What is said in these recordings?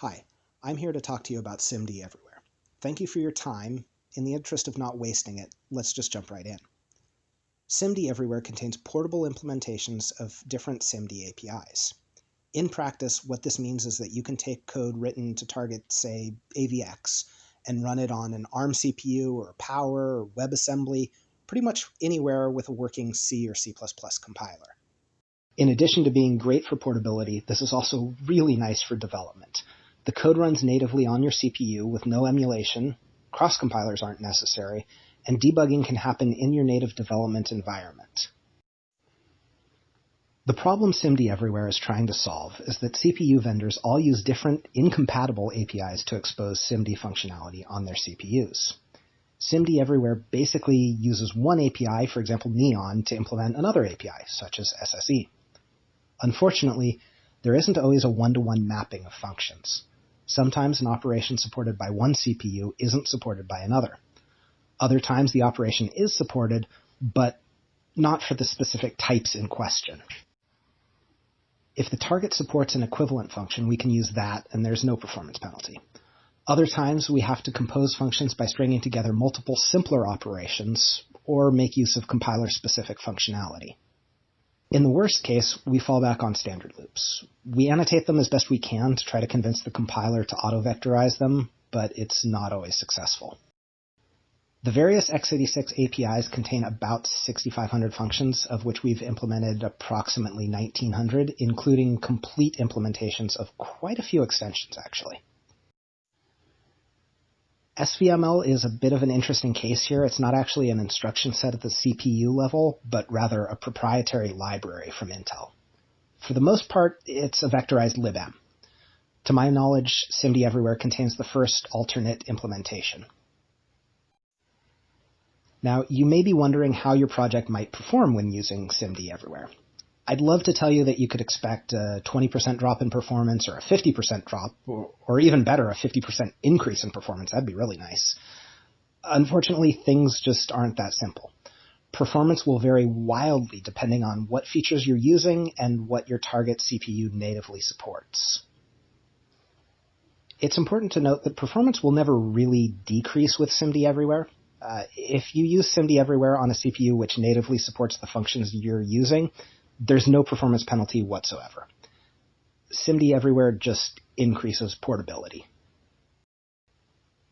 Hi, I'm here to talk to you about SIMD Everywhere. Thank you for your time. In the interest of not wasting it, let's just jump right in. SIMD Everywhere contains portable implementations of different SIMD APIs. In practice, what this means is that you can take code written to target, say, AVX, and run it on an ARM CPU or Power or WebAssembly, pretty much anywhere with a working C or C++ compiler. In addition to being great for portability, this is also really nice for development. The code runs natively on your CPU with no emulation, cross compilers aren't necessary, and debugging can happen in your native development environment. The problem SIMD Everywhere is trying to solve is that CPU vendors all use different incompatible APIs to expose SIMD functionality on their CPUs. SIMD Everywhere basically uses one API, for example Neon, to implement another API, such as SSE. Unfortunately, there isn't always a one-to-one mapping of functions. Sometimes an operation supported by one CPU isn't supported by another. Other times the operation is supported, but not for the specific types in question. If the target supports an equivalent function, we can use that and there's no performance penalty. Other times we have to compose functions by stringing together multiple simpler operations or make use of compiler-specific functionality. In the worst case, we fall back on standard loops. We annotate them as best we can to try to convince the compiler to auto-vectorize them, but it's not always successful. The various x86 APIs contain about 6,500 functions, of which we've implemented approximately 1,900, including complete implementations of quite a few extensions, actually. SVML is a bit of an interesting case here. It's not actually an instruction set at the CPU level, but rather a proprietary library from Intel. For the most part, it's a vectorized libm. To my knowledge, SIMD Everywhere contains the first alternate implementation. Now, you may be wondering how your project might perform when using SIMD Everywhere. I'd love to tell you that you could expect a 20% drop in performance or a 50% drop, or, or even better, a 50% increase in performance. That'd be really nice. Unfortunately, things just aren't that simple. Performance will vary wildly depending on what features you're using and what your target CPU natively supports. It's important to note that performance will never really decrease with SIMD Everywhere. Uh, if you use SIMD Everywhere on a CPU which natively supports the functions you're using, there's no performance penalty whatsoever. SIMD Everywhere just increases portability.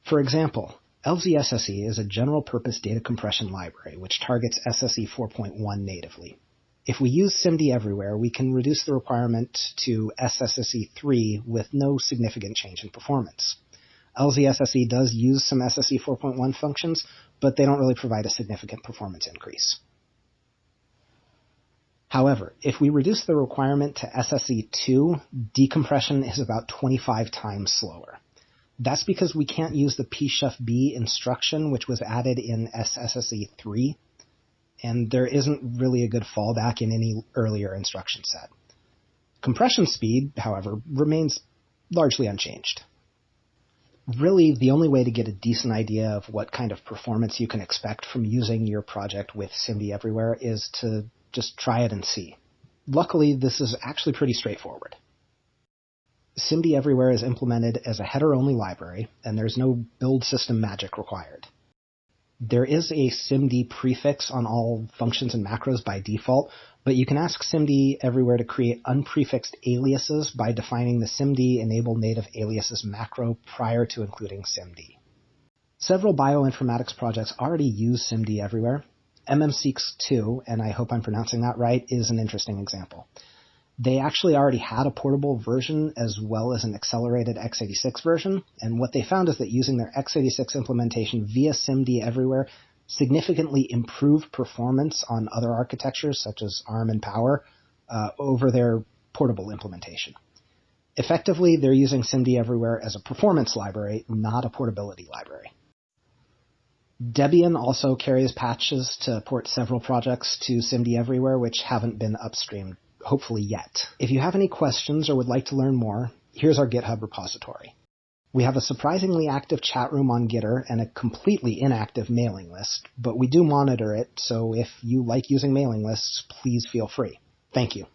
For example, LZSSE is a general purpose data compression library which targets SSE 4.1 natively. If we use SIMD Everywhere, we can reduce the requirement to SSSE 3 with no significant change in performance. LZSSE does use some SSE 4.1 functions, but they don't really provide a significant performance increase. However, if we reduce the requirement to SSE2, decompression is about 25 times slower. That's because we can't use the pshufb instruction, which was added in SSSE3, and there isn't really a good fallback in any earlier instruction set. Compression speed, however, remains largely unchanged. Really, the only way to get a decent idea of what kind of performance you can expect from using your project with SIMD Everywhere is to just try it and see. Luckily, this is actually pretty straightforward. SIMD Everywhere is implemented as a header-only library, and there's no build system magic required. There is a SIMD prefix on all functions and macros by default, but you can ask SIMD Everywhere to create unprefixed aliases by defining the SIMD enable native aliases macro prior to including SIMD. Several bioinformatics projects already use SIMD Everywhere, MMseqs 2, and I hope I'm pronouncing that right, is an interesting example. They actually already had a portable version as well as an accelerated x86 version, and what they found is that using their x86 implementation via SIMD everywhere significantly improved performance on other architectures such as ARM and Power uh, over their portable implementation. Effectively, they're using SIMD everywhere as a performance library, not a portability library. Debian also carries patches to port several projects to SIMD Everywhere, which haven't been upstreamed, hopefully yet. If you have any questions or would like to learn more, here's our GitHub repository. We have a surprisingly active chat room on Gitter and a completely inactive mailing list, but we do monitor it, so if you like using mailing lists, please feel free. Thank you.